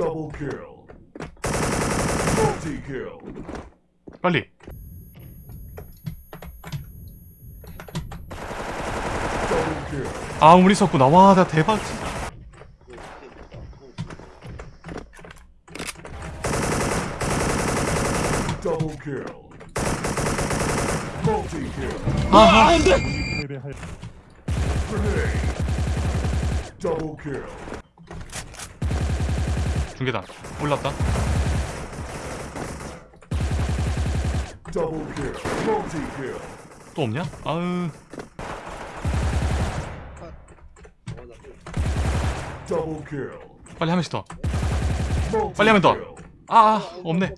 Double kill. Multi kill. 빨리 Double kill. 아 우리 있었구나 와나 대박 진짜. 아하 Grenade. 중계단 올랐다. 또 없냐? kill. 빨리 한 명씩 더 빨리 하면 더. kill. 아, 아 없네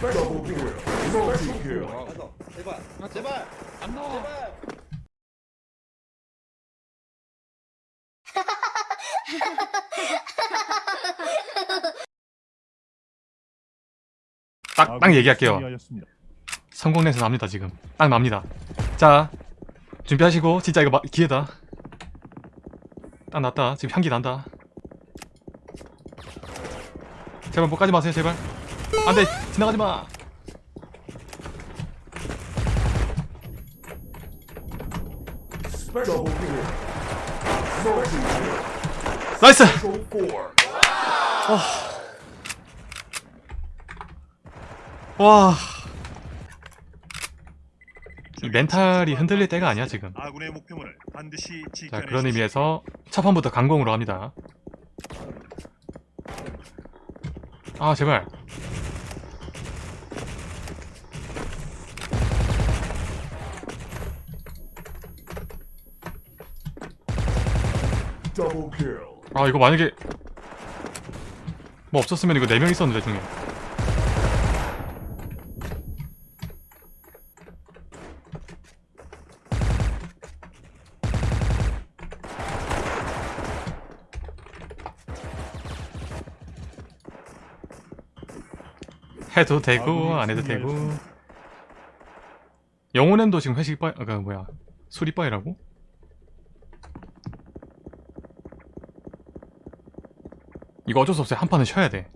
Double kill. Multi kill. 가서 제발 제발 안 나와 제발 딱, 딱 얘기할게요. 성공 내서 납니다 지금. 딱 납니다. 자 준비하시고 진짜 이거 마, 기회다. 딱 났다. 지금 향기 난다. 제발 못 가지 마세요 제발. 안 돼! 지나가지 마. Nice! Go 와. 이 mental이 흔들릴 때가 아니야 지금 자. 그런 의미에서 첫 판부터 강공으로 합니다 아 제발. 아 이거 만약에 뭐 없었으면 이거 4명 있었는데 중에 해도 되고 아군이 안 해도 되고. 영혼엠도 지금 회식 빠이 아까 뭐야 수리 빠이라고? 이거 어쩔 수 없어요. 한 판은 쉬어야 돼.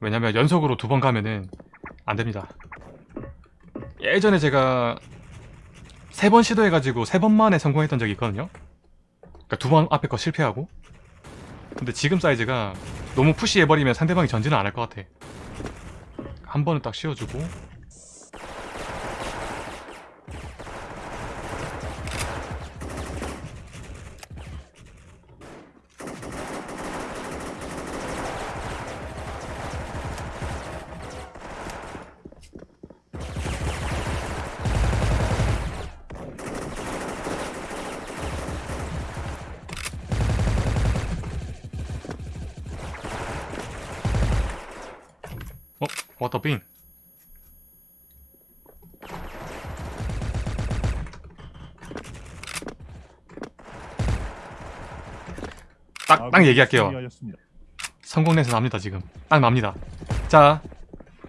왜냐면 연속으로 두 번 가면은 안 됩니다. 예전에 제가 세 번 시도해가지고 세 번 만에 성공했던 적이 있거든요. 그러니까 두 번 앞에 거 실패하고. 근데 지금 사이즈가 너무 푸시해버리면 상대방이 전진을 안 할 것 같아 한 번은 딱 쉬어주고 어? 워터빙 딱, 딱 얘기할게요. 성공 내서 납니다 지금. 딱 납니다. 자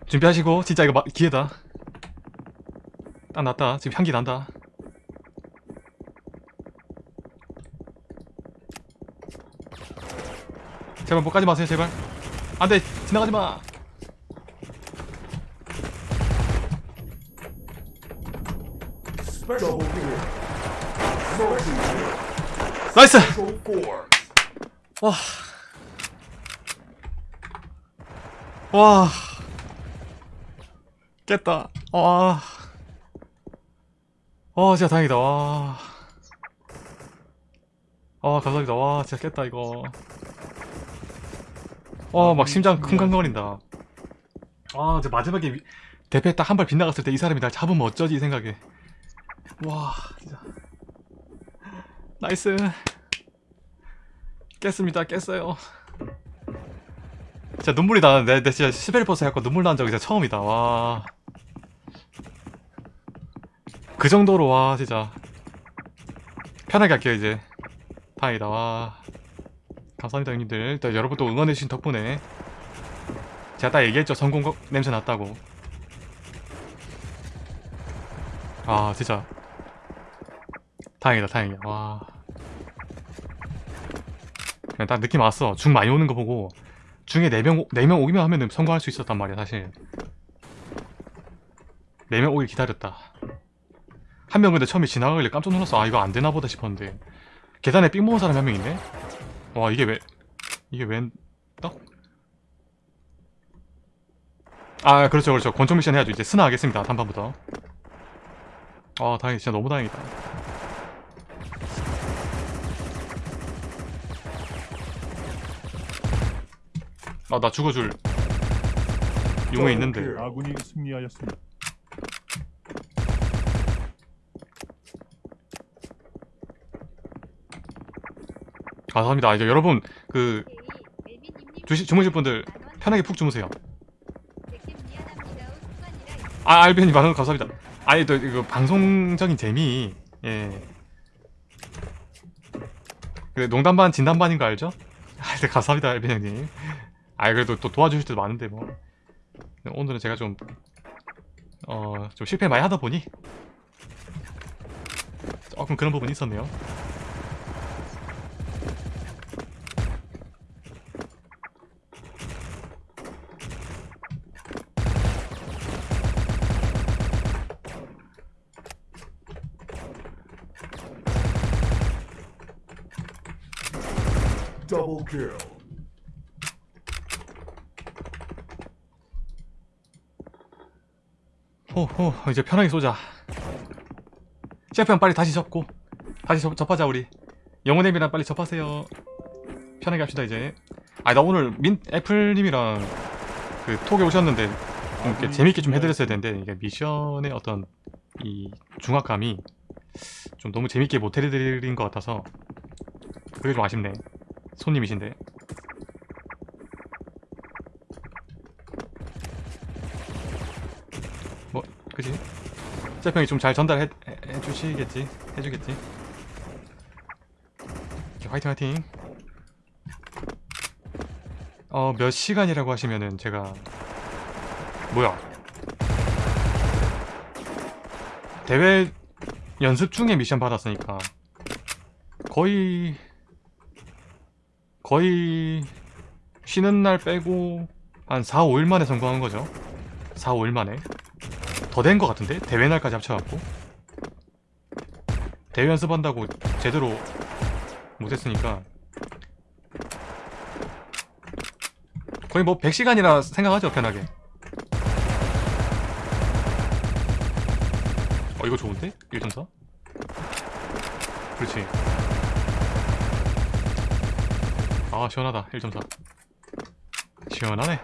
준비하시고 진짜 이거 마, 기회다. 딱 났다. 지금 향기 난다. 제발 못 가지 마세요 제발. 안돼 지나가지 마 Double kill. Multi kill. 나이스. 와. 와. 깼다. 와. 와, 진짜 다행이다. 와. 아, 감사합니다. 와, 진짜 깼다, 이거. 와, 막 심장 쿵쾅거린다. 아, 저 마지막에 대패 딱 한 발 빗나갔을 때 이 사람이 날 잡으면 어쩌지 이 생각에. 와, 진짜. Nice. 깼습니다. 깼어요. 진짜 눈물이 나는데 내 진짜 시베리버스 해갖고 눈물 난 적이 진짜 처음이다. 와. 그 정도로 와 진짜 편하게 할게요 이제. 다행이다. 와. 감사합니다 형님들. 또 여러분 또 응원해주신 덕분에 제가 딱 얘기했죠. 성공 거- 냄새 났다고. 아 진짜 다행이다 다행이야 와. 그냥 딱 느낌 왔어. 중 많이 오는 거 보고 중에 4명, 4명 오기만 하면 성공할 수 있었단 말이야 사실. 4명 오길 기다렸다. 한 명 근데 처음에 지나가길래 깜짝 놀랐어. 아 이거 안 되나 보다 싶었는데. 계단에 삥 먹은 사람이 한 명 있네 와 이게 왜 이게 웬 떡? 아 그렇죠 그렇죠. 권총 미션 해야죠. 이제 스나 하겠습니다 단판부터. 아 다행이다. 진짜 너무 다행이다 아 나 죽어줄 용에 있는데. 아군이 승리하였습니다. 감사합니다. 이제 여러분 그 주시, 주무실 분들 편하게 푹 주무세요. 아 알비언님 만원 감사합니다. 아니 또 이거 방송적인 재미. 예. 그래 농담 반 진담 반인 거 알죠? 아 네, 감사합니다 알비언님 아 그래도 또 도와주실 때도 많은데 뭐 오늘은 제가 좀 어, 좀 실패 많이 하다 보니 조금 그런 부분이 있었네요 Double kill. 호호 이제 편하게 쏘자. 셰프형 빨리 다시 접고 다시 접, 접하자 우리. 영혼님이랑 빨리 접하세요. 편하게 합시다 이제. 아나 오늘 민 애플님이랑 그 톡에 오셨는데 좀 이렇게 재밌게 좀 해드렸어야 되는데 이게 미션의 어떤 이 중압감이 좀 너무 재밌게 못 해드린 것 같아서 그게 좀 아쉽네. 손님이신데 그지? 셰프형이 좀 잘 전달해 해, 해 주시겠지? 해주겠지? 오케이, 화이팅 화이팅. 어 몇 시간이라고 하시면은 제가 뭐야? 대회 연습 중에 미션 받았으니까 거의 거의 쉬는 날 빼고 한 4, 5일 만에 성공한 거죠. 4, 5일 만에 더된거 같은데? 대회 날까지 합쳐갖고 대회 연습한다고 제대로 못했으니까 거의 뭐 100시간이라 생각하죠 편하게 어 이거 좋은데? 1.4? 그렇지 아 시원하다 1.4 시원하네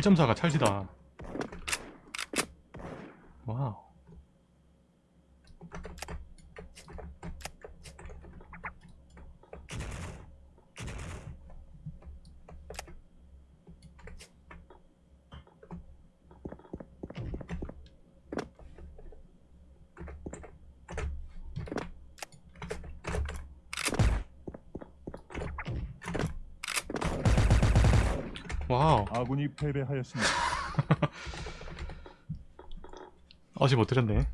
1.4가 찰지다. 와우 와우 아군이 패배하였습니다. 아직 못 드렸네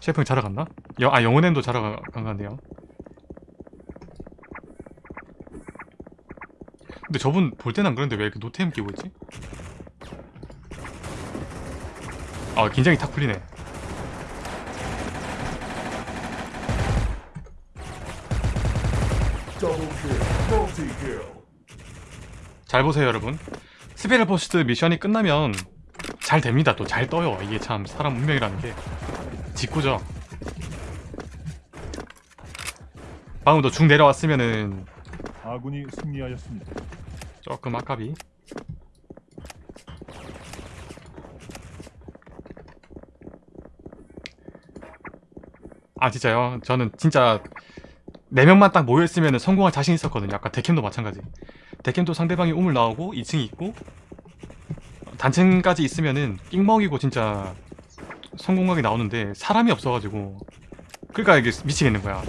셰프형 자러 갔나? 여, 아 영혼엠도 자러 가, 간 건데요 근데 저분 볼 때는 안 그런데 왜 이렇게 노템 끼고 있지? 아 긴장이 탁 풀리네 Double kill. Multi kill. 잘 보세요 여러분. special post 미션이 끝나면 잘 됩니다. 또 잘 떠요. 이게 참 사람 운명이라는 게. 직구죠. 방금 도 중 내려왔으면은 아군이 승리하였습니다. 조금 아깝이. 아 진짜요? 저는 진짜 4명만 딱 모여있으면 성공할 자신 있었거든요. 아까 데캠도 마찬가지 데캠도 상대방이 우물 나오고 2층이 있고 단층까지 있으면은 삥먹이고 진짜 성공각이 나오는데 사람이 없어가지고 그러니까 이게 미치겠는 거야.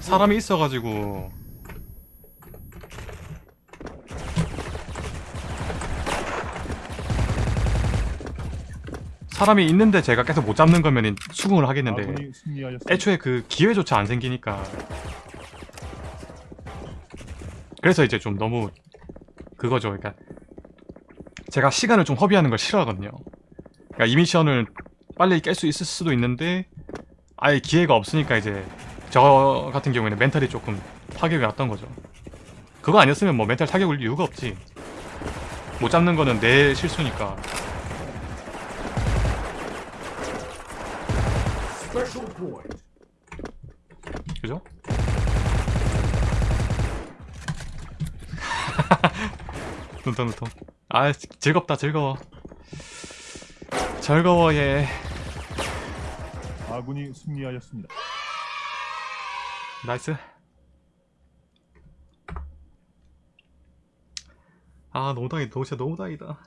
사람이 있어가지고. 사람이 있는데 제가 계속 못 잡는 거면 수긍을 하겠는데 애초에 그 기회조차 안 생기니까. 그래서 이제 좀 너무 그거죠. 그러니까 제가 시간을 좀 허비하는 걸 싫어하거든요. 그러니까 이 미션을 빨리 깰 수 있을 수도 있는데 아예 기회가 없으니까 이제 저 같은 경우에는 멘탈이 조금 타격이 왔던 거죠. 그거 아니었으면 뭐 멘탈 타격 올 이유가 없지. 못 잡는 거는 내 실수니까. 그죠? 눈통 눈통 아 지- 즐겁다 즐거워. 즐거워 얘. 아군이 승리하였습니다. nice. 아 너무 다행이다 너무 진짜 너무 다행이다